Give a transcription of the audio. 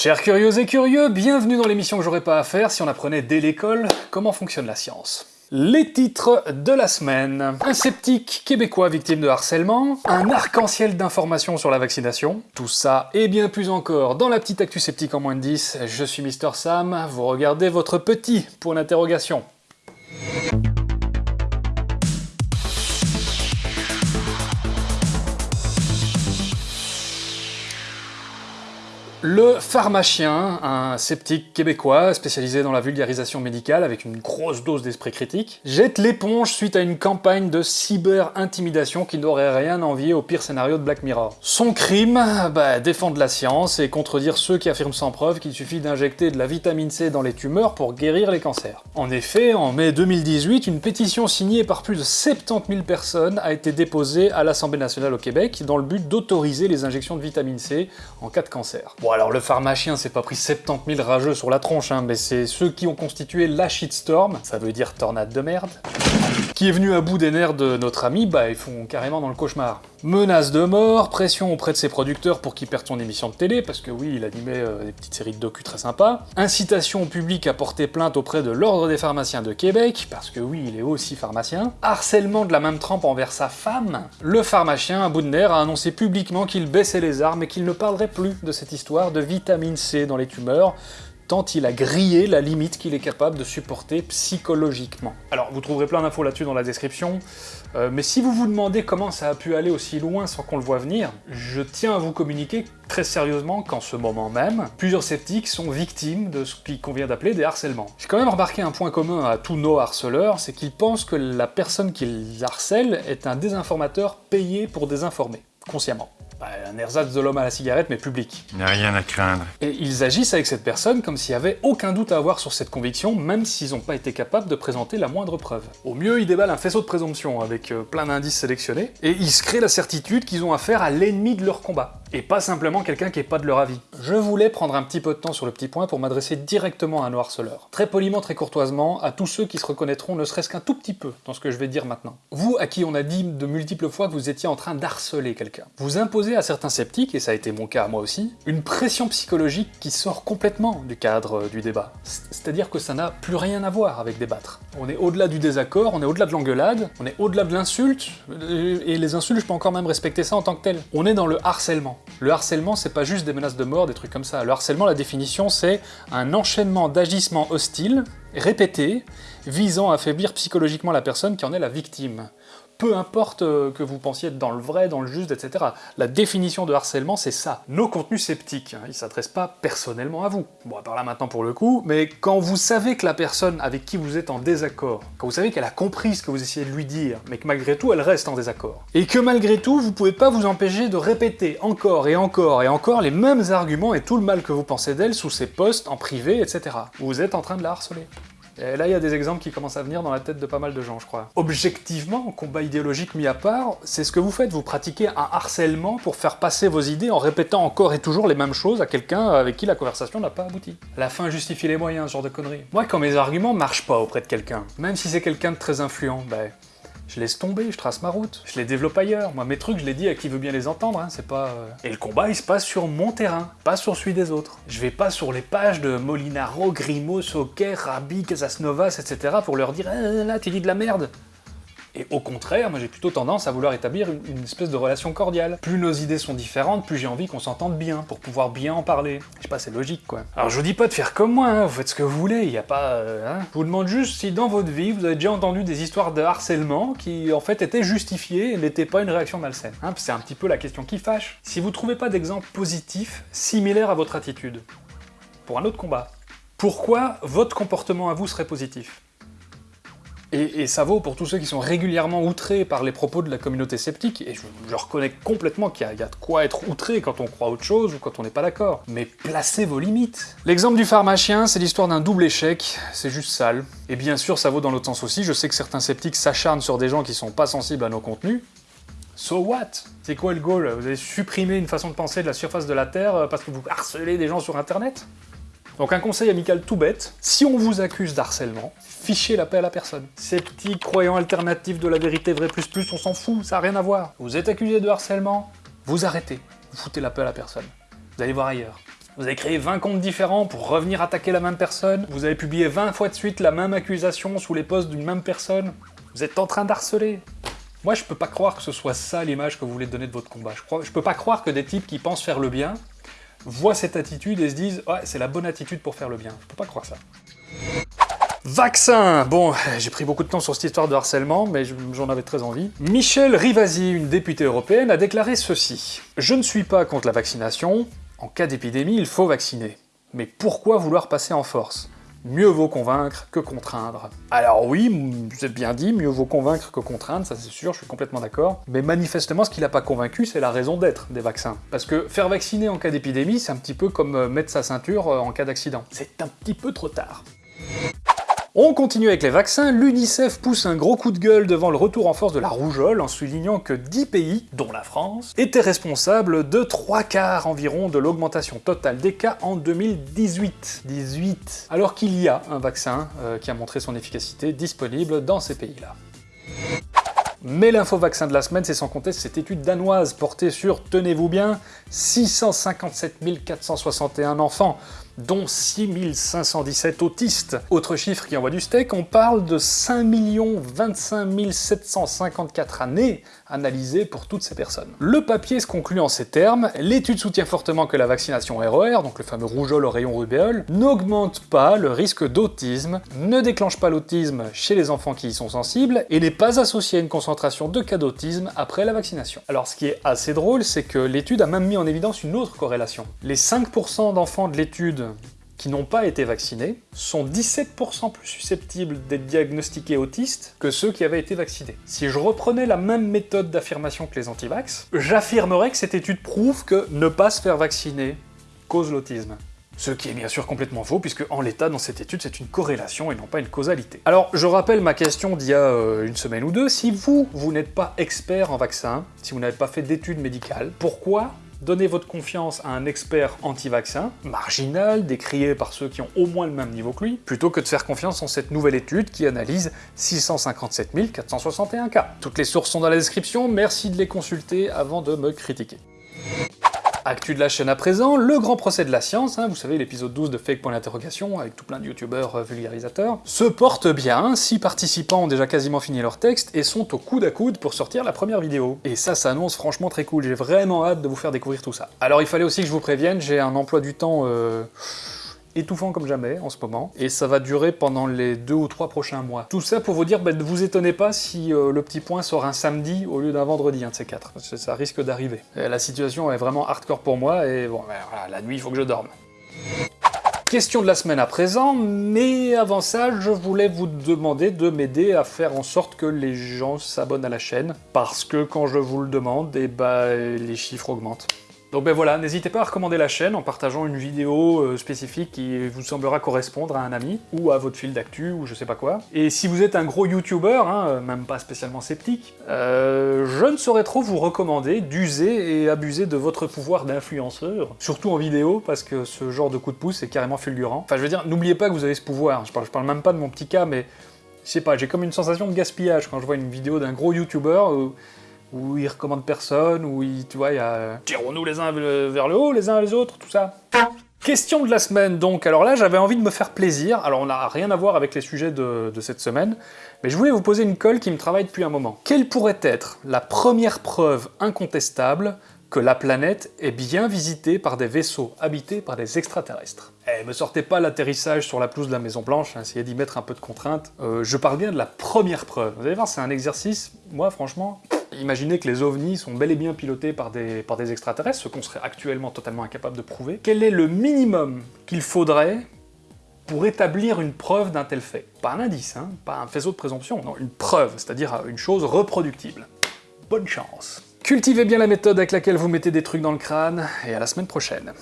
Chers curieux et curieux, bienvenue dans l'émission que j'aurais pas à faire si on apprenait dès l'école comment fonctionne la science. Les titres de la semaine. Un sceptique québécois victime de harcèlement, un arc-en-ciel d'informations sur la vaccination, tout ça et bien plus encore dans la petite actu sceptique en moins de 10, je suis Mister Sam, vous regardez votre petit pour l'interrogation. Le pharmacien, un sceptique québécois spécialisé dans la vulgarisation médicale avec une grosse dose d'esprit critique, jette l'éponge suite à une campagne de cyber-intimidation qui n'aurait rien envié au pire scénario de Black Mirror. Son crime, bah, défendre la science et contredire ceux qui affirment sans preuve qu'il suffit d'injecter de la vitamine C dans les tumeurs pour guérir les cancers. En effet, en mai 2018, une pétition signée par plus de 70 000 personnes a été déposée à l'Assemblée nationale au Québec dans le but d'autoriser les injections de vitamine C en cas de cancer. Alors le pharmacien s'est pas pris 70 000 rageux sur la tronche, hein, mais c'est ceux qui ont constitué la shitstorm, ça veut dire tornade de merde, qui est venu à bout des nerfs de notre ami, bah ils font carrément dans le cauchemar. Menace de mort, pression auprès de ses producteurs pour qu'il perde son émission de télé, parce que oui, il animait euh, des petites séries de docu très sympas. Incitation au public à porter plainte auprès de l'Ordre des pharmaciens de Québec, parce que oui, il est aussi pharmacien. Harcèlement de la même trempe envers sa femme. Le pharmacien, à bout de nerfs, a annoncé publiquement qu'il baissait les armes et qu'il ne parlerait plus de cette histoire de vitamine C dans les tumeurs, tant il a grillé la limite qu'il est capable de supporter psychologiquement. Alors, vous trouverez plein d'infos là-dessus dans la description, euh, mais si vous vous demandez comment ça a pu aller aussi loin sans qu'on le voit venir, je tiens à vous communiquer très sérieusement qu'en ce moment même, plusieurs sceptiques sont victimes de ce qu'on vient d'appeler des harcèlements. J'ai quand même remarqué un point commun à tous nos harceleurs, c'est qu'ils pensent que la personne qu'ils harcèlent est un désinformateur payé pour désinformer, consciemment. Bah, un ersatz de l'homme à la cigarette, mais public. Il n'y a rien à craindre. Et ils agissent avec cette personne comme s'il y avait aucun doute à avoir sur cette conviction, même s'ils n'ont pas été capables de présenter la moindre preuve. Au mieux, ils déballent un faisceau de présomption avec euh, plein d'indices sélectionnés, et ils se créent la certitude qu'ils ont affaire à l'ennemi de leur combat et pas simplement quelqu'un qui est pas de leur avis. Je voulais prendre un petit peu de temps sur le petit point pour m'adresser directement à nos harceleurs. Très poliment, très courtoisement, à tous ceux qui se reconnaîtront ne serait-ce qu'un tout petit peu dans ce que je vais dire maintenant. Vous, à qui on a dit de multiples fois que vous étiez en train d'harceler quelqu'un, vous imposez à certains sceptiques, et ça a été mon cas à moi aussi, une pression psychologique qui sort complètement du cadre euh, du débat. C'est-à-dire que ça n'a plus rien à voir avec débattre. On est au-delà du désaccord, on est au-delà de l'engueulade, on est au-delà de l'insulte, euh, et les insultes, je peux encore même respecter ça en tant que tel. On est dans le harcèlement. Le harcèlement, c'est pas juste des menaces de mort, des trucs comme ça. Le harcèlement, la définition, c'est un enchaînement d'agissements hostiles, répétés, visant à affaiblir psychologiquement la personne qui en est la victime peu importe euh, que vous pensiez être dans le vrai, dans le juste, etc. La définition de harcèlement, c'est ça. Nos contenus sceptiques, hein, ils s'adressent pas personnellement à vous. Bon, à là maintenant pour le coup, mais quand vous savez que la personne avec qui vous êtes en désaccord, quand vous savez qu'elle a compris ce que vous essayez de lui dire, mais que malgré tout, elle reste en désaccord, et que malgré tout, vous pouvez pas vous empêcher de répéter encore et encore et encore les mêmes arguments et tout le mal que vous pensez d'elle sous ses posts, en privé, etc. Vous êtes en train de la harceler. Et là, il y a des exemples qui commencent à venir dans la tête de pas mal de gens, je crois. Objectivement, combat idéologique mis à part, c'est ce que vous faites, vous pratiquez un harcèlement pour faire passer vos idées en répétant encore et toujours les mêmes choses à quelqu'un avec qui la conversation n'a pas abouti. La fin justifie les moyens, ce genre de conneries. Moi, quand mes arguments marchent pas auprès de quelqu'un, même si c'est quelqu'un de très influent, ben, je laisse tomber, je trace ma route, je les développe ailleurs. Moi, mes trucs, je les dis à qui veut bien les entendre, hein, c'est pas... Euh. Et le combat, il se passe sur mon terrain, pas sur celui des autres. Je vais pas sur les pages de Molinaro, Grimaud, Soquet, Rabi, Casasnovas, etc. pour leur dire eh, « là, tu dis de la merde !» Et au contraire, moi j'ai plutôt tendance à vouloir établir une, espèce de relation cordiale. Plus nos idées sont différentes, plus j'ai envie qu'on s'entende bien, pour pouvoir bien en parler. Je sais pas, c'est logique quoi. Alors je vous dis pas de faire comme moi, hein, vous faites ce que vous voulez, il y a pas... Euh, hein. Je vous demande juste si dans votre vie, vous avez déjà entendu des histoires de harcèlement qui en fait étaient justifiées et n'étaient pas une réaction malsaine. Hein, c'est un petit peu la question qui fâche. Si vous trouvez pas d'exemple positif similaire à votre attitude, pour un autre combat, pourquoi votre comportement à vous serait positif? Et, ça vaut pour tous ceux qui sont régulièrement outrés par les propos de la communauté sceptique, et je, reconnais complètement qu'il y, a de quoi être outré quand on croit autre chose ou quand on n'est pas d'accord. Mais placez vos limites. L'exemple du pharmacien, c'est l'histoire d'un double échec, c'est juste sale. Et bien sûr, ça vaut dans l'autre sens aussi, je sais que certains sceptiques s'acharnent sur des gens qui sont pas sensibles à nos contenus, So what? C'est quoi le goal? Vous avez supprimé une façon de penser de la surface de la Terre euh, parce que vous harcelez des gens sur internet? Donc un conseil amical tout bête, si on vous accuse d'harcèlement, fichez la paix à la personne. Ces petits croyants alternatifs de la vérité vrai plus plus, on s'en fout, ça n'a rien à voir. Vous êtes accusé de harcèlement, vous arrêtez, vous foutez la paix à la personne. Vous allez voir ailleurs. Vous avez créé 20 comptes différents pour revenir attaquer la même personne, vous avez publié 20 fois de suite la même accusation sous les posts d'une même personne, vous êtes en train d'harceler. Moi, je peux pas croire que ce soit ça l'image que vous voulez donner de votre combat. Je, crois, je peux pas croire que des types qui pensent faire le bien voient cette attitude et se disent « Ouais, c'est la bonne attitude pour faire le bien ». Je peux pas croire ça. Vaccin Bon, j'ai pris beaucoup de temps sur cette histoire de harcèlement, mais j'en avais très envie. Michel Rivasi, une députée européenne, a déclaré ceci. « Je ne suis pas contre la vaccination. En cas d'épidémie, il faut vacciner. Mais pourquoi vouloir passer en force? Mieux vaut convaincre que contraindre. Alors oui, êtes bien dit, mieux vaut convaincre que contraindre, ça c'est sûr, je suis complètement d'accord. Mais manifestement, ce qui n'a pas convaincu, c'est la raison d'être des vaccins. Parce que faire vacciner en cas d'épidémie, c'est un petit peu comme euh, mettre sa ceinture euh, en cas d'accident. C'est un petit peu trop tard. On continue avec les vaccins, l'UNICEF pousse un gros coup de gueule devant le retour en force de la rougeole en soulignant que 10 pays, dont la France, étaient responsables de 3 quarts environ de l'augmentation totale des cas en 2018. 18 Alors qu'il y a un vaccin euh, qui a montré son efficacité disponible dans ces pays-là. Mais l'info-vaccin de la semaine, c'est sans compter cette étude danoise portée sur, tenez-vous bien, 657 461 enfants, dont 6517 autistes. Autre chiffre qui envoie du steak, on parle de 5 25 754 années analysées pour toutes ces personnes. Le papier se conclut en ces termes, l'étude soutient fortement que la vaccination RER, donc le fameux rougeole au rayon rubéole, n'augmente pas le risque d'autisme, ne déclenche pas l'autisme chez les enfants qui y sont sensibles, et n'est pas associée à une concentration de cas d'autisme après la vaccination. Alors ce qui est assez drôle, c'est que l'étude a même mis en évidence une autre corrélation. Les 5% d'enfants de l'étude qui n'ont pas été vaccinés sont 17% plus susceptibles d'être diagnostiqués autistes que ceux qui avaient été vaccinés. Si je reprenais la même méthode d'affirmation que les antivax, j'affirmerais que cette étude prouve que ne pas se faire vacciner cause l'autisme. Ce qui est bien sûr complètement faux, puisque en l'état, dans cette étude, c'est une corrélation et non pas une causalité. Alors, je rappelle ma question d'il y a euh, une semaine ou deux, si vous, vous n'êtes pas expert en vaccin, si vous n'avez pas fait d'études médicales, pourquoi Donnez votre confiance à un expert anti-vaccin, marginal, décrié par ceux qui ont au moins le même niveau que lui, plutôt que de faire confiance en cette nouvelle étude qui analyse 657 461 cas. Toutes les sources sont dans la description, merci de les consulter avant de me critiquer. Actu de la chaîne à présent, le grand procès de la science, hein, vous savez l'épisode 12 de Fake Point d'interrogation avec tout plein de youtubeurs euh, vulgarisateurs, se porte bien, six participants ont déjà quasiment fini leur texte et sont au coude à coude pour sortir la première vidéo. Et ça, ça annonce franchement très cool, j'ai vraiment hâte de vous faire découvrir tout ça. Alors il fallait aussi que je vous prévienne, j'ai un emploi du temps... Euh étouffant comme jamais en ce moment, et ça va durer pendant les deux ou trois prochains mois. Tout ça pour vous dire, bah, ne vous étonnez pas si euh, le petit point sort un samedi au lieu d'un vendredi, un de ces quatre, ça risque d'arriver. La situation est vraiment hardcore pour moi, et bon, bah, voilà, la nuit, il faut que je dorme. Question de la semaine à présent, mais avant ça, je voulais vous demander de m'aider à faire en sorte que les gens s'abonnent à la chaîne, parce que quand je vous le demande, eh bah, les chiffres augmentent. Donc ben voilà, n'hésitez pas à recommander la chaîne en partageant une vidéo euh, spécifique qui vous semblera correspondre à un ami, ou à votre fil d'actu, ou je sais pas quoi. Et si vous êtes un gros youtubeur, hein, euh, même pas spécialement sceptique, euh, je ne saurais trop vous recommander d'user et abuser de votre pouvoir d'influenceur, surtout en vidéo, parce que ce genre de coup de pouce est carrément fulgurant. Enfin je veux dire, n'oubliez pas que vous avez ce pouvoir, je parle, je parle même pas de mon petit cas, mais je sais pas, j'ai comme une sensation de gaspillage quand je vois une vidéo d'un gros youtubeur où il recommande personne, où tu vois, il y a... Tirons-nous les uns vers le haut, les uns les autres, tout ça. Question de la semaine, donc. Alors là, j'avais envie de me faire plaisir. Alors on n'a rien à voir avec les sujets de, cette semaine, mais je voulais vous poser une colle qui me travaille depuis un moment. Quelle pourrait être la première preuve incontestable que la planète est bien visitée par des vaisseaux habités par des extraterrestres? Eh, me sortez pas l'atterrissage sur la pelouse de la Maison Blanche, hein, essayez d'y mettre un peu de contrainte. Euh, je parle bien de la première preuve. Vous allez voir, c'est un exercice, moi franchement, imaginez que les ovnis sont bel et bien pilotés par des, extraterrestres, ce qu'on serait actuellement totalement incapable de prouver. Quel est le minimum qu'il faudrait pour établir une preuve d'un tel fait? Pas un indice, hein, pas un faisceau de présomption, non, une preuve, c'est-à-dire une chose reproductible. Bonne chance Cultivez bien la méthode avec laquelle vous mettez des trucs dans le crâne, et à la semaine prochaine.